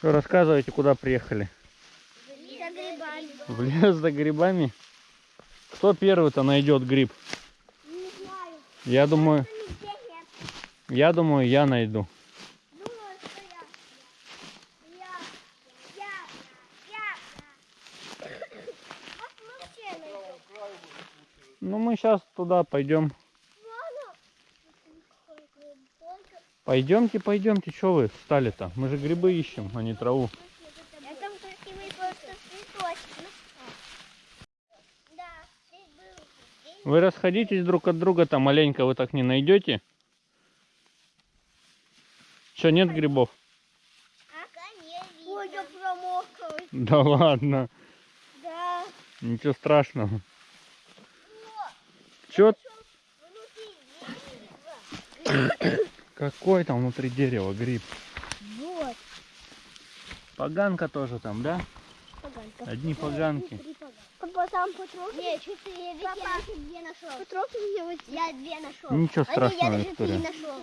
Что, рассказывайте, куда приехали? За грибами. В лес за грибами? Кто первый-то найдет гриб? Не знаю. Я думаю, я думаю, я найду. Ну, мы сейчас туда пойдем. Вон он. Только Пойдемте, пойдемте, что вы встали-то? Мы же грибы ищем, а не траву. Вы расходитесь друг от друга, там маленько вы так не найдете. Что, нет грибов? Ой, я промокла. Да ладно, Да. ничего страшного. Чё, Внутри какой там внутри дерева гриб? Вот. Поганка тоже там, да? Поганка. Одни поганки. Папа, там потрогай. Нет, четыре. Папа, я две нашел. Потрогай мне вот. Я две нашел. Ничего А я страшного, даже три Виктория. нашел.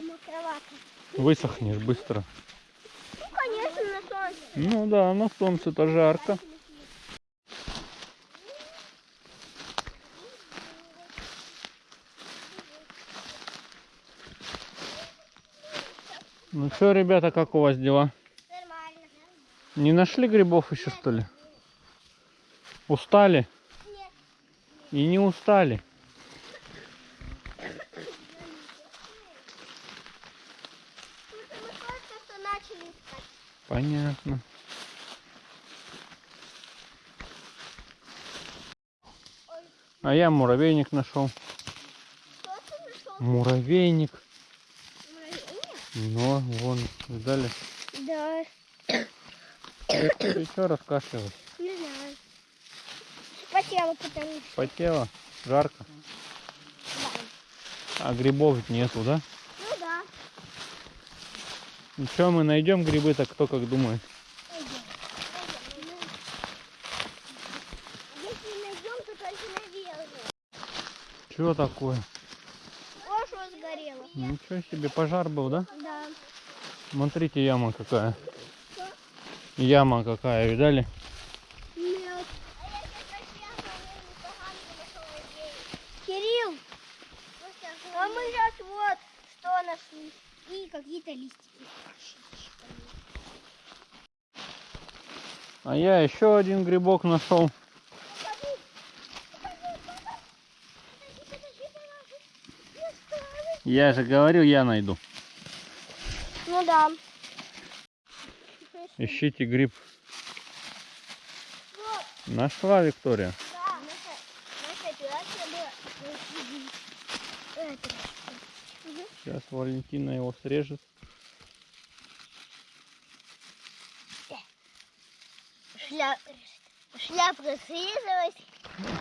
Высохнешь быстро. Ну, конечно, на солнце. Ну да, на солнце-то жарко. Ну что, ребята, как у вас дела? Нормально. Не нашли грибов еще, что ли? Устали? Нет. И не устали. Понятно. А я муравейник нашел? Муравейник. Муравейник? Ну, вон, видали? Да. Ты что раскашливаешь? Не знаю. Спотела, потому что. Потело? Жарко? Да. А грибов нету, да? Ну да. Ничего, мы найдем грибы, так кто как думает. Если найдем, то только наверх. Чего такое? О, что сгорело. Ничего себе, пожар был, да? Смотрите, яма какая. Яма какая, видали? Нет. Кирилл, а мы сейчас вот что нашли. И какие-то листики. А я еще один грибок нашел. Я же говорил, я найду. Ну да. Ищите гриб. Вот, Нашла Виктория. да. Наша, наша. Сейчас Валентина его срежет. Шляп... Шляпка срезалась.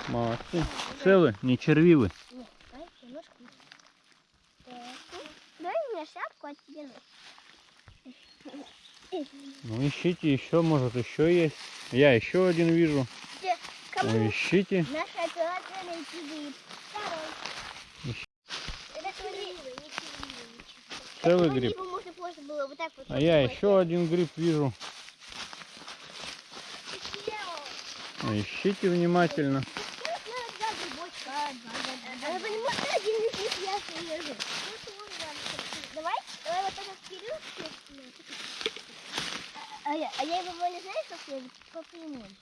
Молодцы. Целы, не червивы. Нет, давай немножко. Так. Дай мне шляпку, а тебе. Ну ищите еще, может еще есть. Я еще один вижу. Кому? Ну, ищите. Целый гриб. вот вот. А я еще один гриб вижу. Ищите внимательно. Вот на два грибочка. Она понимает, один гриб я свежий. Давай, давай вот этот вперед. А я, а я его не знаю, как связать? По прямой.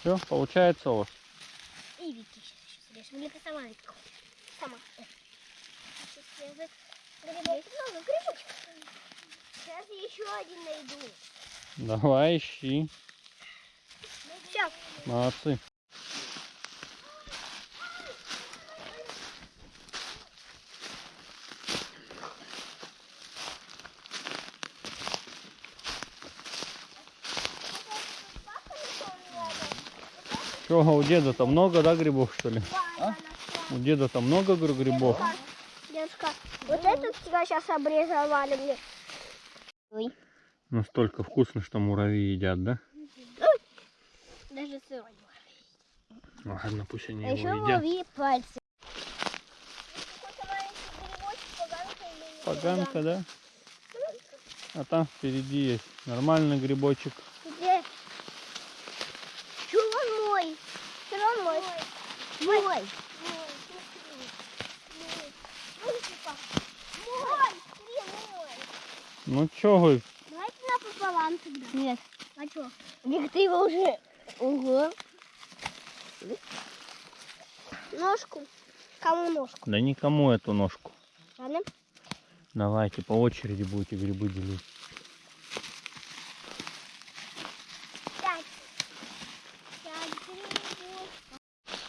Все, получается у вас. И Вики сама Вика? Сама. Грибочек. Сейчас я еще один найду. Давай, ищи. Все. Молодцы. Что, у деда-то много, да, грибов, что ли? У деда-то много говорю, грибов. Девушка, вот этот тебя сейчас обрезали мне. Ой, Настолько вкусно, что муравьи едят, да? даже сырой. Ладно, пусть они А еще его едят. лови пальцы. Поганка, да? А там впереди есть нормальный грибочек. Где? Чё он мой? Чё он мой? Мой. Мой. Мой. Мой. Ну чого? Давайте напополам тогда. Нет. А чё? Вик, ты его уже... Ого. Ножку. Кому ножку? Да никому эту ножку. Ладно? Давайте по очереди будете грибы делить. Пять. Пять грибов.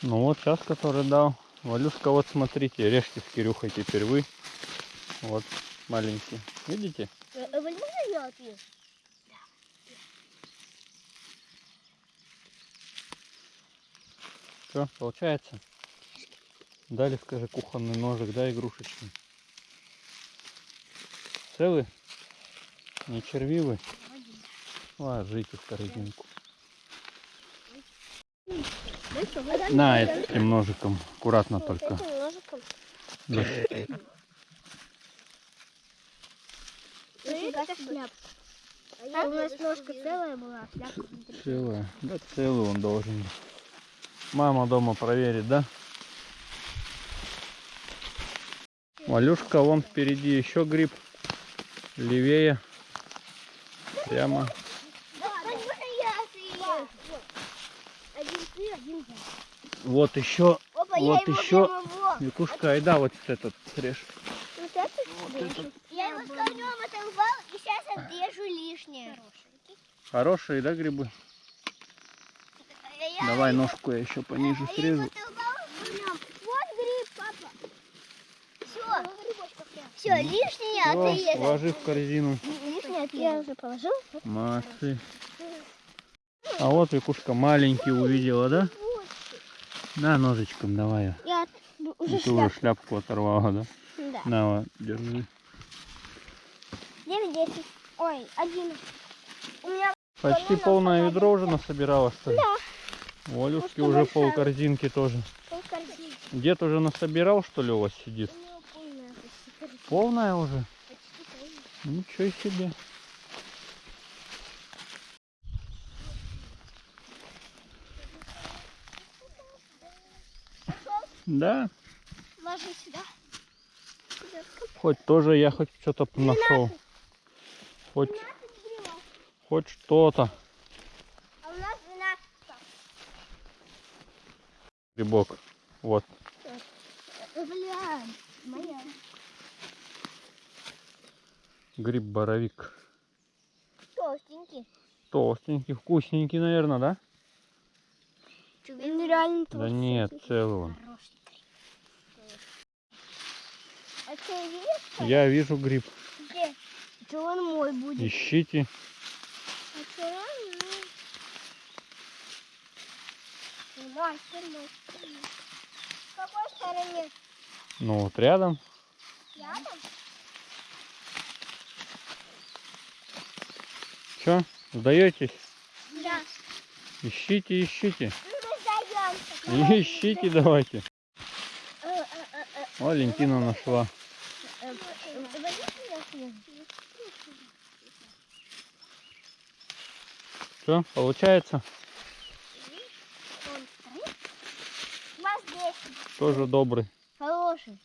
Ну вот сейчас, который дал. Валюшка, вот смотрите, режьте с Кирюхой теперь вы. Вот маленький. Видите? Я ответ? Все, получается? Дали, скажи, кухонный ножик, да, игрушечный. Целый? Не червивый? Ложите в корзинку. На, этим ножиком. Аккуратно только. Этим ножиком. Да. Нифига себе шляпка. А у нас ножка целая была, а шляпка внутри. Целая. Да, целый он должен быть. Мама дома проверит, да? Валюшка, вон впереди еще гриб. Левее. Прямо. Вот еще. Опа, Вот еще. Викушка, ай да, вот этот срежь. Вот этот? Я его с корнем оторвал и сейчас отрежу лишнее. Хорошие, да, грибы? Я Давай его- ножку я еще пониже я срежу. Все. Все, лишнее Всё, отрезал. ложи в корзину. Лишнее отрезал. Я уже положил. Молодцы. А вот Викушка маленький увидела, да? На, ножичком давай. Я уже И ты уже шляпку оторвала, да? Да. На, вот, держи. 9, 10. Ой, 11. У меня Почти полное ведро уже насобирала, что ли? Да. У Алюшки уже пол корзинки тоже. полкорзины. Дед уже насобирал, что ли, у вас сидит? У полная. Полная уже? Ничего себе. Да, Ложи сюда. хоть тоже я хоть что-то нашел. Хоть, 12 гривен. Хоть что-то. А у нас 12. Грибок. Вот. Бля, моя. Гриб боровик. Толстенький. Толстенький, вкусненький, наверное, да? Он реально Да нет, целый он. А ты видишь, Я вижу гриб. где? Что он мой будет? Ищите. Ну, Мастер, мастер. В какой стороне? Ну вот рядом. Рядом? Че, сдаетесь? Да. Ищите, ищите. Ну, мы сдаемся. Ищите давайте. Э, э, э, э, Валентина нашла. э, э, давай я съем. Все, получается? Он стоит. У вас 10. Тоже добрый. Хороший.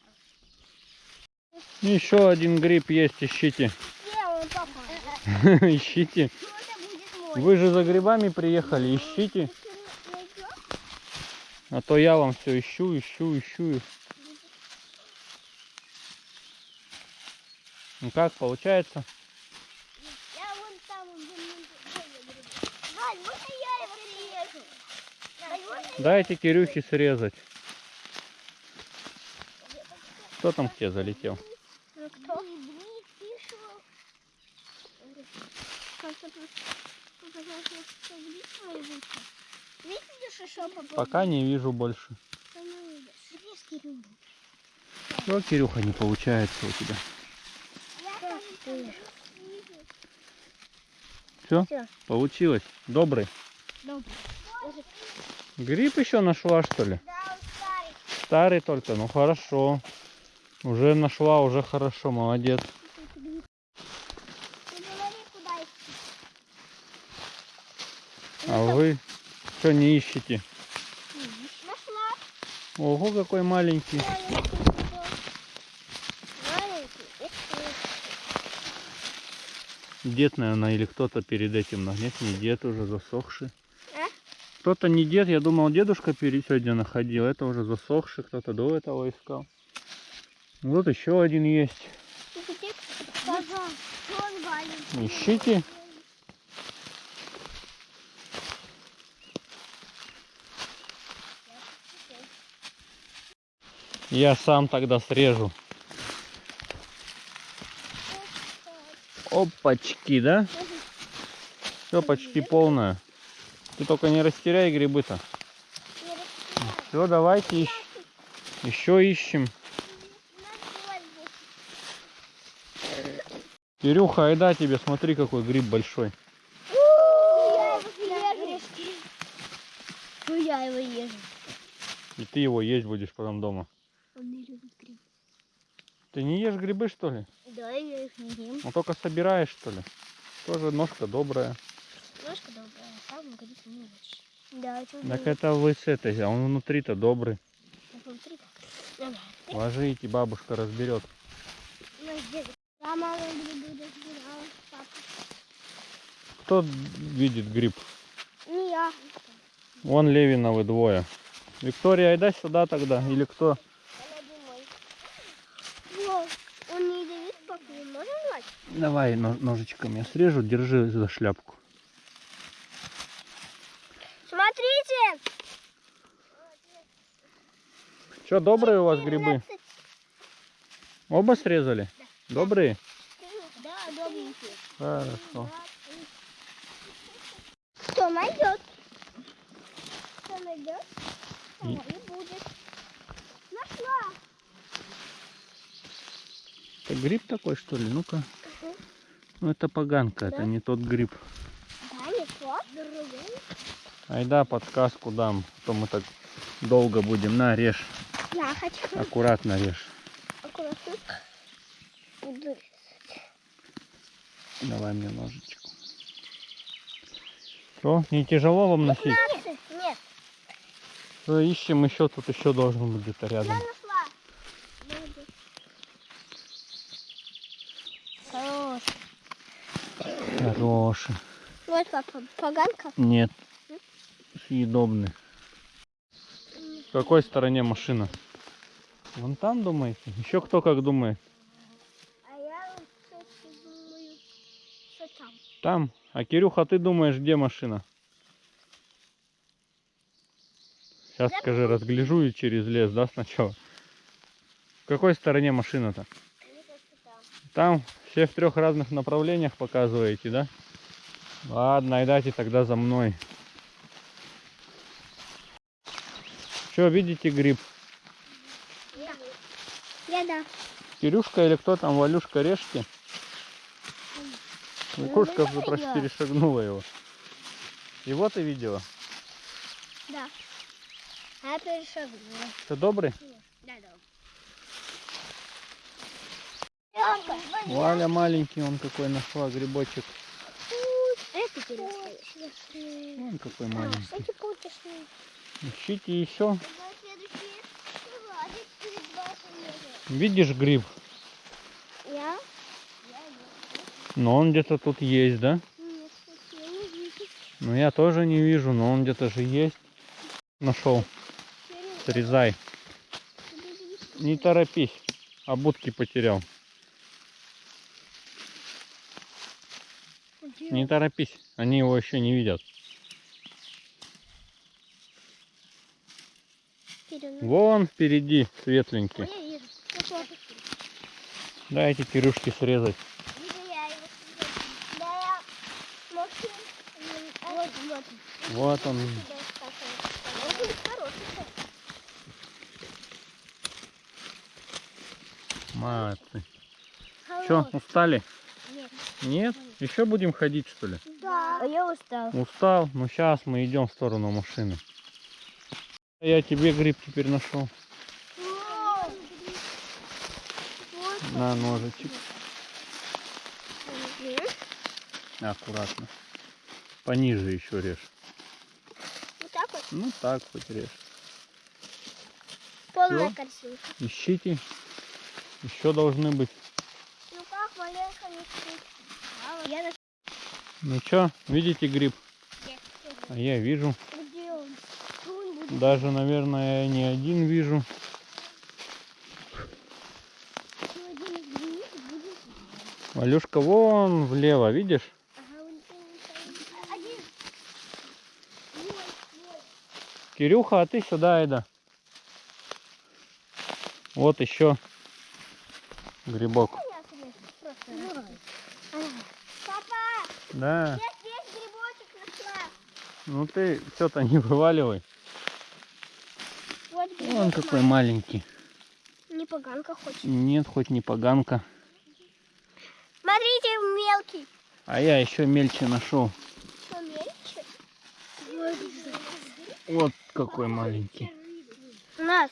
Еще один гриб есть, ищите. Ищите. Вы же за грибами приехали, ищите. А то я вам все ищу, ищу, ищу. Ну как, получается? Я вон там, где мы были. Валь, можно я его срежу? Валь, можно Дайте Кирюхе срезать. Кто там к тебе залетел? Ну кто? Пока не вижу больше. Что, Кирюха, не получается у тебя? Все? Всё. Получилось? Добрый? Добрый. Гриб еще нашла, что ли? Да, старый. Старый только, ну хорошо. Уже нашла, уже хорошо, молодец. А вы что не ищете? Нашла. Ого, какой маленький. Дед, наверное, или кто-то перед этим. Но не дед уже засохший. Кто-то не дед, я думал, дедушка перед сегодня находил. Это уже засохший, кто-то до этого искал. Вот еще один есть. Ищите. Я сам тогда срежу. Опачки, да? Все почти полное. Ты только не растеряй грибы-то. Все, давайте ищ- еще ищем. Кирюха, айда тебе, смотри, какой гриб большой. Ну я его езжу. И ты его есть будешь потом дома. Он не любит гриб. Ты не ешь грибы, что ли? Да, я их не ем. Ну только собираешь, что ли? Тоже ножка добрая. Ножка добрая, не очень. Да, это Так это вы с этой, а он внутри-то добрый. внутри так. Ложите, бабушка разберет. Ну, грибы разбирала, папа. Кто видит гриб? Не я. Вон Левиновы двое. Виктория, айда сюда тогда. Или кто? Давай но- ножичком я срежу, держи за шляпку. Смотрите! Что, добрые у вас грибы? 13. Оба срезали? Добрые? Да, добренькие. Хорошо. Кто найдет? Кто найдет? И- и будет. Нашла. Это гриб такой, что ли? Ну-ка. Ну это поганка, это Да? не тот гриб. Да, не тот. Другой. Айда подсказку дам, а то мы так долго будем. На, режь. Я хочу. Аккуратно режь. Аккуратно. Буду. Давай мне ножичек. Что, не тяжело вам носить? Нет, нет. Что, ищем еще, тут еще должен быть где-то Я рядом. нашла. Молодец. Хорош. Хороший. Вот папа, поганка. Нет, съедобный. В какой стороне машина? Вон там думаете? Еще кто как думает? А я, кстати, думаю, что там. Там. А Кирюха, ты думаешь, где машина? Сейчас скажи, разгляжу и через лес, да, сначала? В какой стороне машина-то? Там. Все в трех разных направлениях показываете, да? Ладно, айдайте тогда за мной. Что, видите гриб? Я да. Кирюшка или кто там, Валюшка, режьте. Кукушка Ну, уже почти я. перешагнула его. Его ты видела? Да. А я перешагнула. Ты добрый? Да, да. Валя маленький, он какой нашла грибочек. Это. Вон какой маленький. Ищите еще. Видишь гриб? Я? Но он где-то тут есть, да? Нет, я не вижу. Ну я тоже не вижу, но он где-то же есть. Нашел. Срезай. Не торопись. А будки потерял. Не торопись. Они его еще не видят. Вон впереди светленький. Дайте Кирюшке срезать. Вот, он. Молодцы. Что, устали? Нет. Нет? Еще будем ходить, что ли? Да. А я устал. Устал? Ну сейчас мы идем в сторону машины. Я тебе гриб теперь нашел. Вот. Вот. На ножичек. Аккуратно. Пониже еще режь. Ну так хоть режь. Полная Всё? корзинка. Ищите. Еще должны быть. Ну как, Валерка, не? Я на... Ну чё, видите гриб? Где? А я вижу. Где он? Что он будет? Даже, наверное, не один вижу. Валюшка, вон влево, видишь? Кирюха, а ты сюда, Айда. Вот еще грибок. Папа, Да. я здесь грибочек нашла. Ну ты все-то не вываливай. Вот грибок Вон какой маленький. Не поганка хочет. Нет, хоть не поганка. Смотрите, мелкий. А я еще мельче нашел. Что, мельче? Вот какой маленький. У нас.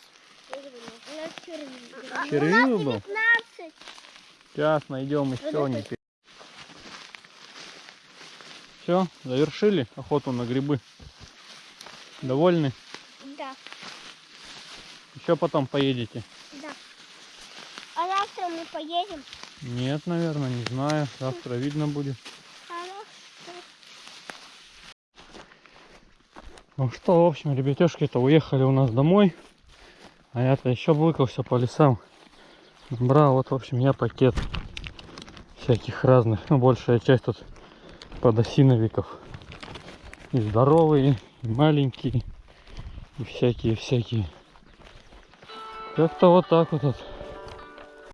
У нас червивый. Был? 19. Сейчас найдем еще не Все, завершили охоту на грибы. Довольны? Да, Еще потом поедете? да. А завтра мы поедем. Нет, наверное, не знаю. Завтра видно будет. Ну что, в общем, ребятешки-то уехали у нас домой. А я-то еще блыкался по лесам. Брал вот, в общем, я пакет всяких разных. Ну, большая часть тут подосиновиков. И здоровые, и маленькие, и всякие-всякие. Как-то вот так вот.